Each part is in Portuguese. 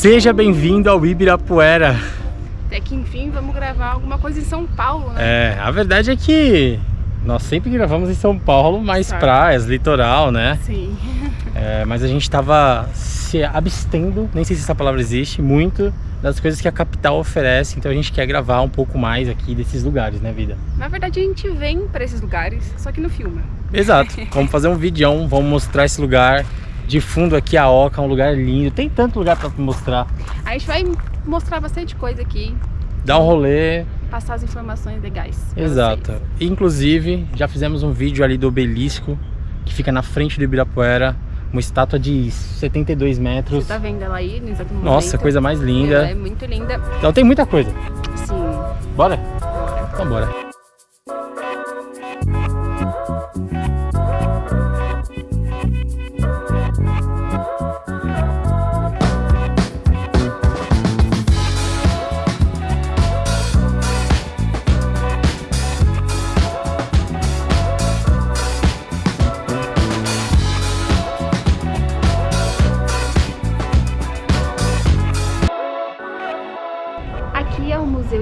Seja bem-vindo ao Ibirapuera. Até que enfim vamos gravar alguma coisa em São Paulo, né? É, a verdade é que nós sempre gravamos em São Paulo, mais Certo. praias, litoral, né? Sim. É, mas a gente tava se abstendo, nem sei se essa palavra existe, muito das coisas que a capital oferece, então a gente quer gravar um pouco mais aqui desses lugares, né, vida? Na verdade a gente vem pra esses lugares, só que não filma. Exato, vamos fazer um videão, vamos mostrar esse lugar. De fundo aqui a Oca, um lugar lindo, tem tanto lugar pra mostrar. A gente vai mostrar bastante coisa aqui, Dá um rolê, passar as informações legais. Exato. vocês. Inclusive, já fizemos um vídeo ali do obelisco, que fica na frente do Ibirapuera, uma estátua de 72 metros. Você tá vendo ela aí no exato momento? Nossa, coisa mais Ela linda. é muito linda. Então tem muita coisa. Sim. Bora? Então bora.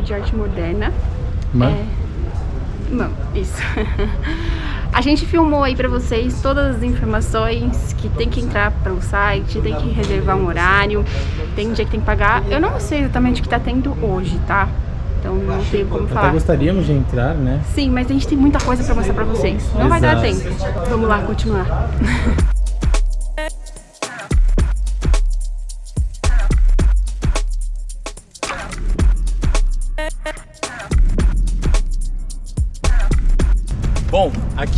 De Arte Moderna. Mano, É... Não, isso. A gente filmou aí pra vocês todas as informações que tem que entrar pelo site, tem que reservar um horário, tem dia que tem que pagar. Eu não sei exatamente o que tá tendo hoje, tá? Então não tenho como até falar. gostaríamos de entrar, né? Sim, mas a gente tem muita coisa pra mostrar pra vocês. Não vai dar Exato. tempo. Vamos lá, continuar.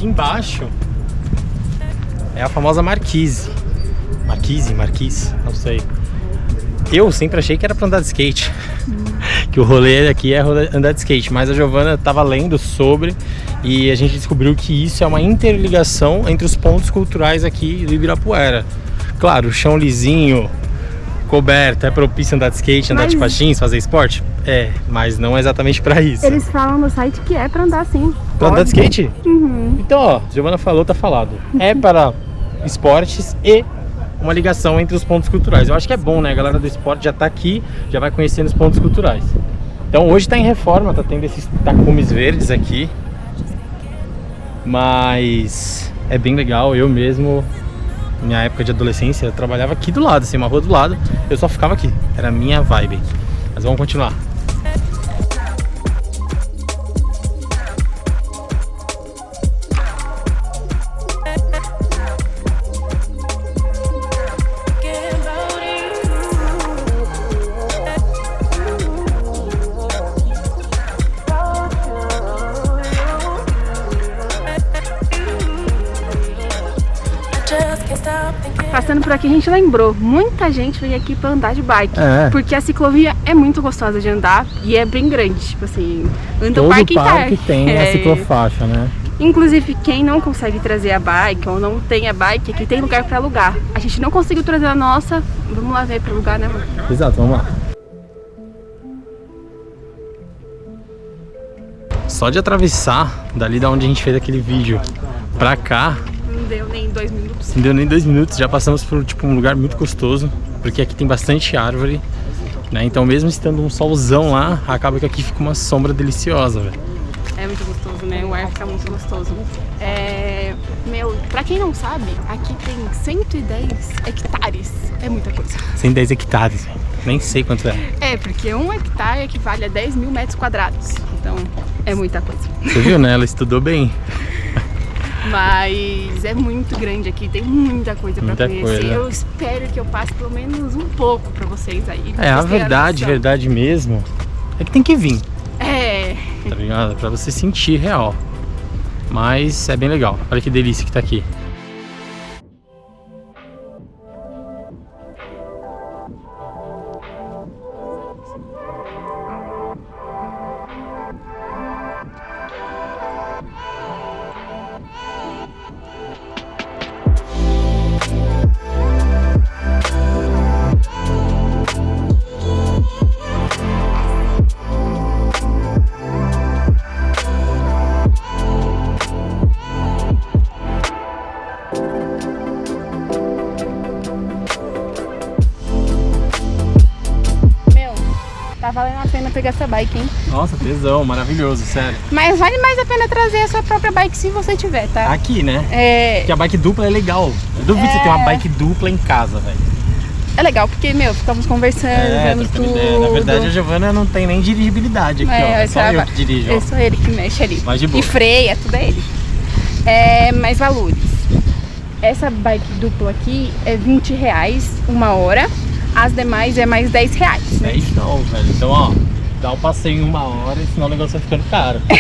aqui embaixo é a famosa Marquise. Marquise, Marquise, não sei. Eu sempre achei que era pra andar de skate. que o rolê aqui é andar de skate, mas a Giovana tava lendo sobre e a gente descobriu que isso é uma interligação entre os pontos culturais aqui do Ibirapuera. Claro, o chão lisinho, coberto, é propício andar de skate, andar de Mas- patins, fazer esporte? É, mas não exatamente pra isso. Eles falam no site que é pra andar sim. Pra andar de skate? Uhum. Então, ó, Giovana falou, tá falado. É para esportes e uma ligação entre os pontos culturais. Eu acho que é bom, né? A galera do esporte já tá aqui, já vai conhecendo os pontos culturais. Então hoje tá em reforma, tá tendo esses tacumes verdes aqui. Mas é bem legal, eu mesmo, minha época de adolescência, eu trabalhava aqui do lado, assim, uma rua do lado, eu só ficava aqui. Era a minha vibe. Mas vamos continuar. Passando por aqui a gente lembrou, muita gente veio aqui pra andar de bike. É. Porque a ciclovia é muito gostosa de andar e é bem grande, tipo assim, anda Todo o parque parque tem a É. ciclofaixa, né? Inclusive, quem não consegue trazer a bike ou não tem a bike, aqui tem lugar pra alugar. A gente não conseguiu trazer a nossa, vamos lá ver pra alugar, né, amor? Exato, vamos lá. Só de atravessar dali da onde a gente fez aquele vídeo pra cá, deu nem dois minutos. não deu nem dois minutos, já passamos por tipo, um lugar muito gostoso, porque aqui tem bastante árvore, né? Então mesmo estando um solzão lá, acaba que aqui fica uma sombra deliciosa, velho. É muito gostoso, né? O ar fica muito gostoso. É... Meu, pra quem não sabe, aqui tem 110 hectares. É muita coisa. 110 hectares. Nem sei quanto é. É, porque um hectare equivale a 10 mil metros quadrados. Então, é muita coisa. Você viu, né? Ela estudou bem. Mas é muito grande aqui, tem muita coisa pra Muita conhecer. coisa. Eu espero que eu passe pelo menos um pouco pra vocês aí. É, a verdade, noção. verdade mesmo, é que tem que vir. É, tá ligado? Pra você sentir real. Mas é bem legal. Olha que delícia que tá aqui. Pegar essa bike, hein? Nossa, tesão, maravilhoso, sério. Mas vale mais a pena trazer a sua própria bike se você tiver, tá? Aqui, né? É, Porque a bike dupla é legal. Eu duvido É. você ter uma bike dupla em casa, velho. é legal, porque, meu, ficamos conversando, É, vendo tudo. ideia. Na verdade, a Giovana não tem nem dirigibilidade aqui, ó. É só eu que dirijo. É só ele que mexe ali. Mas de boa. E freia, tudo é ele. É, mais valores. Essa bike dupla aqui é 20 reais uma hora. As demais é mais 10 reais. É isso não, velho. Então, ó, dá um passeio em uma hora, senão o negócio vai ficando caro.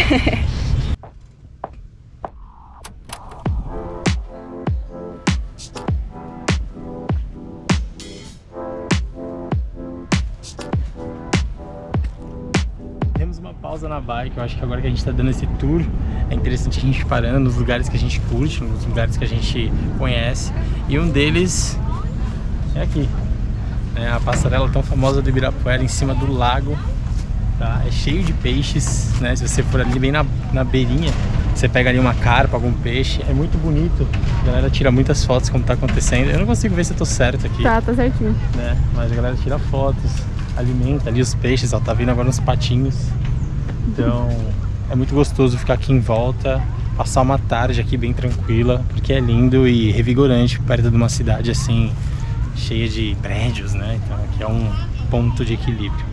Temos uma pausa na bike, eu acho que agora que a gente tá dando esse tour, é interessante a gente parando nos lugares que a gente curte, nos lugares que a gente conhece. E um deles é aqui, é a passarela tão famosa do Ibirapuera em cima do lago. Tá? É cheio de peixes, né? Se você for ali bem na, na beirinha, você pega ali uma carpa, algum peixe. É muito bonito. A galera tira muitas fotos como tá acontecendo. Eu não consigo ver se eu tô certo aqui, Tá, tá certinho. né? Mas a galera tira fotos, alimenta ali os peixes, ó. Tá vindo agora uns patinhos. Então é muito gostoso ficar aqui em volta, passar uma tarde aqui bem tranquila, porque é lindo e revigorante perto de uma cidade assim cheia de prédios, né? Então aqui é um ponto de equilíbrio.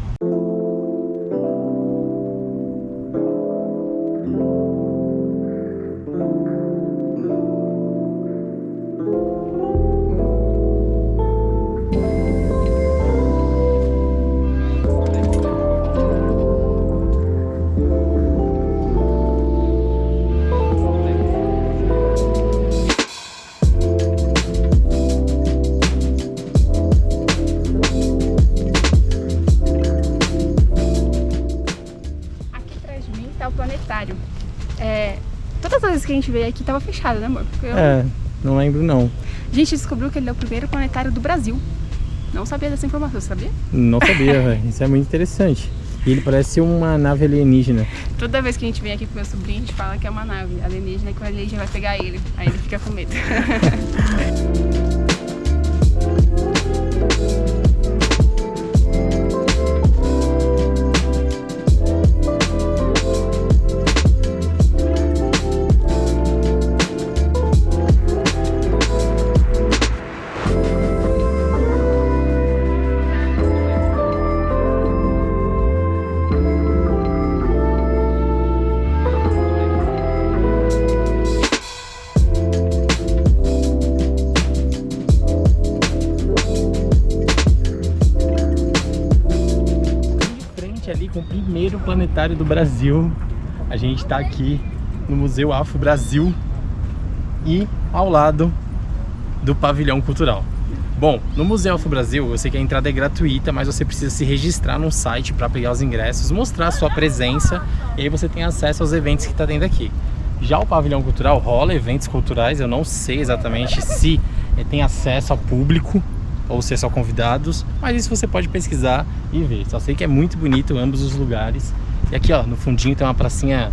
Gente veio aqui tava fechado, né, amor? Eu- É, não lembro não. A gente descobriu que ele é o primeiro planetário do Brasil. Não sabia dessa informação, sabia? Não sabia, velho. Isso é muito interessante. E ele parece uma nave alienígena. Toda vez que a gente vem aqui com meu sobrinho, a gente fala que é uma nave alienígena e que o alienígena vai pegar ele. Aí ele fica com medo. planetário do Brasil. A gente tá aqui no Museu Afro Brasil e ao lado do pavilhão cultural. Bom, no Museu Afro Brasil, eu sei que a entrada é gratuita, mas você precisa se registrar num site para pegar os ingressos, mostrar a sua presença e aí você tem acesso aos eventos que está dentro aqui. Já o pavilhão cultural rola eventos culturais, eu não sei exatamente se eh, tem acesso ao público ou se é só convidados, mas isso você pode pesquisar e ver. Só sei que é muito bonito ambos os lugares. E aqui, ó, no fundinho tem uma pracinha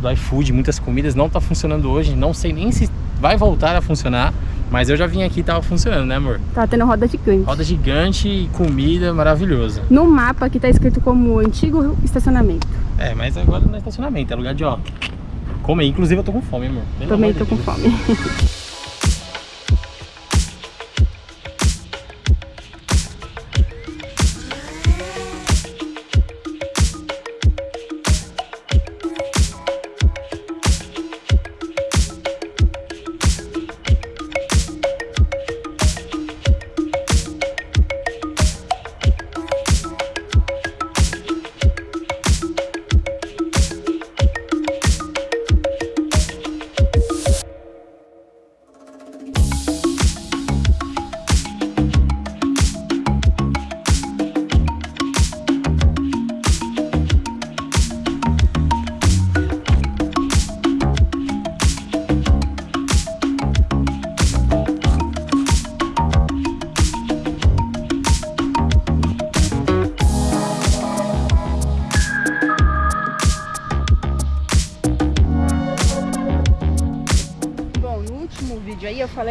do iFood, muitas comidas, não tá funcionando hoje, não sei nem se vai voltar a funcionar, mas eu já vim aqui e tava funcionando, né, amor? Tá tendo roda gigante. Roda gigante e comida maravilhosa. No mapa aqui tá escrito como antigo estacionamento. É, mas agora não é estacionamento, é lugar de, ó, comer. Inclusive eu tô com fome, amor. Pelo Também tô de com Deus. fome.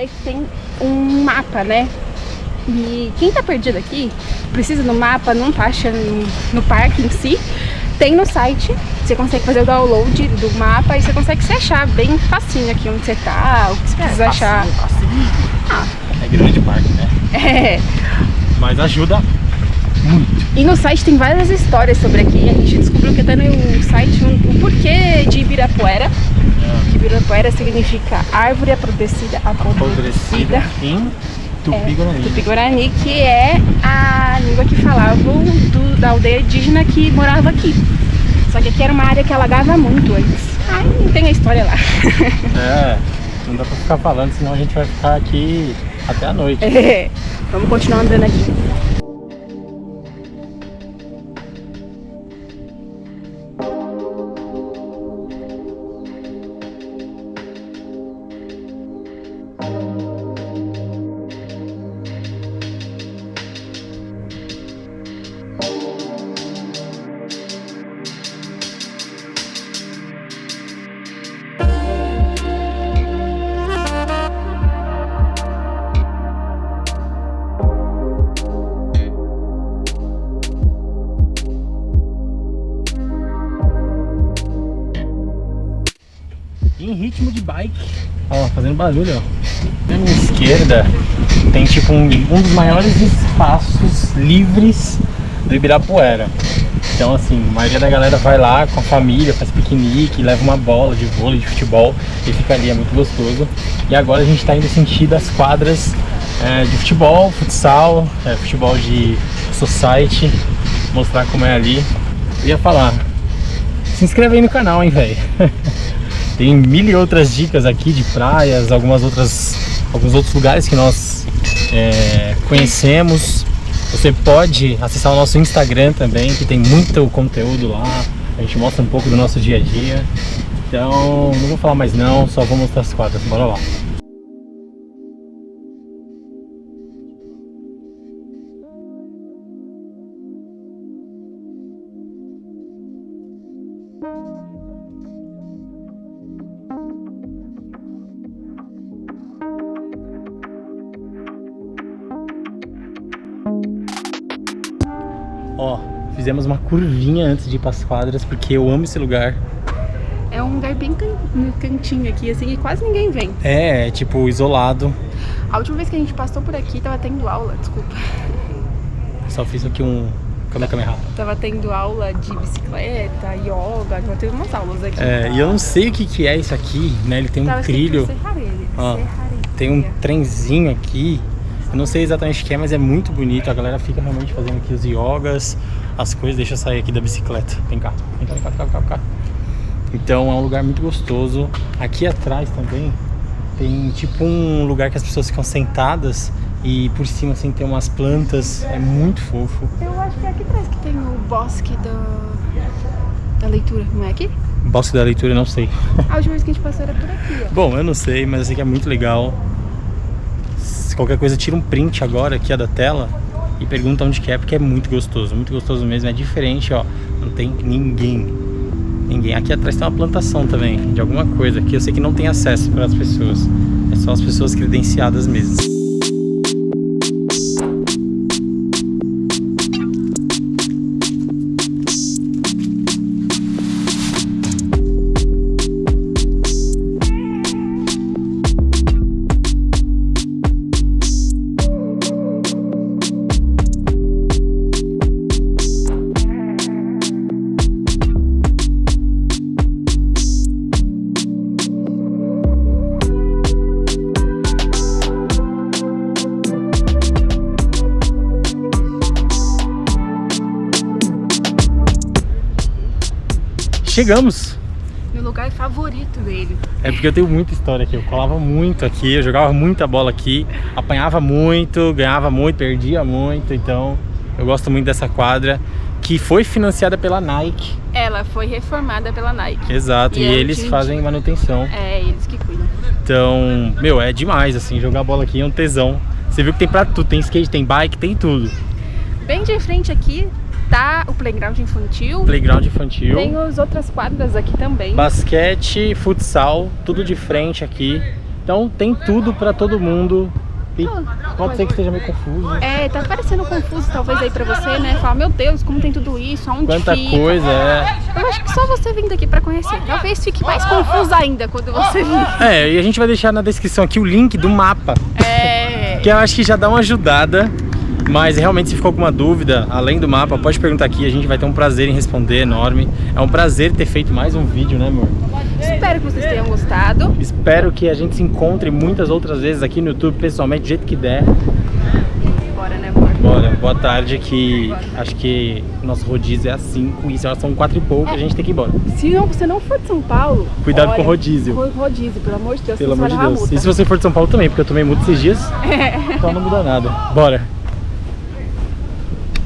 que tem um mapa, né? E quem tá perdido aqui precisa no mapa, não tá achando no, parque em si, tem no site. Você consegue fazer o download do mapa e você consegue se achar bem facinho aqui onde você tá, o que você precisa achar. Facinho. Ah, É grande parque, né? é. Mas ajuda muito. E no site tem várias histórias sobre aqui. A gente descobriu que até no site um- o porquê de Ibirapuera. Que Ibirapuera significa árvore apodrecida, apodrecida Apodrecida em Tupi-Guarani. Tupi-Guarani, que é a língua que falavam do- da aldeia indígena que morava aqui. Só que aqui era uma área que alagava muito antes. Aí tem a história lá. É, não dá pra ficar falando, senão a gente vai ficar aqui até a noite. É, Vamos continuar andando aqui. Ritmo de bike. Ó, fazendo barulho, ó. Na minha esquerda tem tipo um, um dos maiores espaços livres do Ibirapuera. Então assim, a maioria da galera vai lá com a família, faz piquenique, leva uma bola de vôlei, de futebol e fica ali, é muito gostoso. E agora a gente está indo sentir das quadras é, de futebol, futsal, é, futebol de society, mostrar como é ali. Eu ia falar, se inscreve aí no canal, hein, velho. Tem mil e outras dicas aqui de praias, algumas outras, alguns outros lugares que nós é, conhecemos. Você pode acessar o nosso Instagram também, que tem muito conteúdo lá. A gente mostra um pouco do nosso dia a dia. Então, não vou falar mais não, só vou mostrar as quadras. Bora lá. Ó, fizemos uma curvinha antes de ir para as quadras, porque eu amo esse lugar. É um lugar bem can- cantinho aqui, assim, e quase ninguém vem. É, é tipo isolado. A última vez que a gente passou por aqui, tava tendo aula, desculpa. Só fiz aqui um Kamehameha. Tava tendo aula de bicicleta, yoga, tava tendo umas aulas aqui. É, e eu não sei o que, que é isso aqui, né? Ele tem um Tava trilho, tem um trenzinho aqui. Eu não sei exatamente o que é, mas é muito bonito. A galera fica realmente fazendo aqui os yogas, as coisas. Deixa eu sair aqui da bicicleta. Vem cá, vem cá, vem cá, vem cá, vem cá. Então é um lugar muito gostoso. Aqui atrás também tem tipo um lugar que as pessoas ficam sentadas e por cima assim tem umas plantas. É muito fofo. Eu acho que é aqui atrás que tem o bosque da, da leitura, não é aqui? Bosque da leitura, não sei. A última vez que a gente passou era por aqui, ó. Bom, eu não sei, mas eu sei que é muito legal. Se qualquer coisa, tira um print agora aqui da tela e pergunta onde que é, porque é muito gostoso, muito gostoso mesmo. É diferente, ó. Não tem ninguém. Ninguém. Aqui atrás tem uma plantação também, de alguma coisa, que eu sei que não tem acesso para as pessoas. É só as pessoas credenciadas mesmo. Chegamos! Meu lugar favorito dele. É porque eu tenho muita história aqui. Eu colava muito aqui, eu jogava muita bola aqui, apanhava muito, ganhava muito, perdia muito. Então eu gosto muito dessa quadra que foi financiada pela Nike. Ela foi reformada pela Nike. Exato, e, E é eles de- fazem manutenção. É, eles que cuidam. Então, meu, é demais assim, jogar bola aqui é um tesão. Você viu que tem pra tudo, tem skate, tem bike, tem tudo. Bem de frente aqui tá o playground infantil. Playground infantil, Tem as outras quadras aqui também. basquete, futsal, tudo de frente aqui. Então tem tudo pra todo mundo tem- pode ser que esteja meio confuso. É, tá parecendo confuso talvez aí pra você, né? Falar, meu Deus, como tem tudo isso, aonde Quanta fica? coisa, é. Eu acho que só você vindo aqui pra conhecer. Talvez fique mais confuso ainda quando você vir. É, e a gente vai deixar na descrição aqui o link do mapa, É. que eu acho que já dá uma ajudada. Mas realmente, se ficou alguma dúvida, além do mapa, pode perguntar aqui, a gente vai ter um prazer em responder enorme. É um prazer ter feito mais um vídeo, né, amor? Espero que vocês tenham gostado. Espero que a gente se encontre muitas outras vezes aqui no YouTube, pessoalmente, do jeito que der. Bora, né, amor? Bora, boa tarde, que acho que nosso rodízio é às 5 e já são 4 e pouco, a gente tem que ir embora. Se não, você não for de São Paulo, Cuidado olha, com o rodízio. com o rodízio, pelo amor de Deus, Pelo amor de Deus. E se você for de São Paulo também, porque eu tomei multa esses dias, então não muda nada. Bora!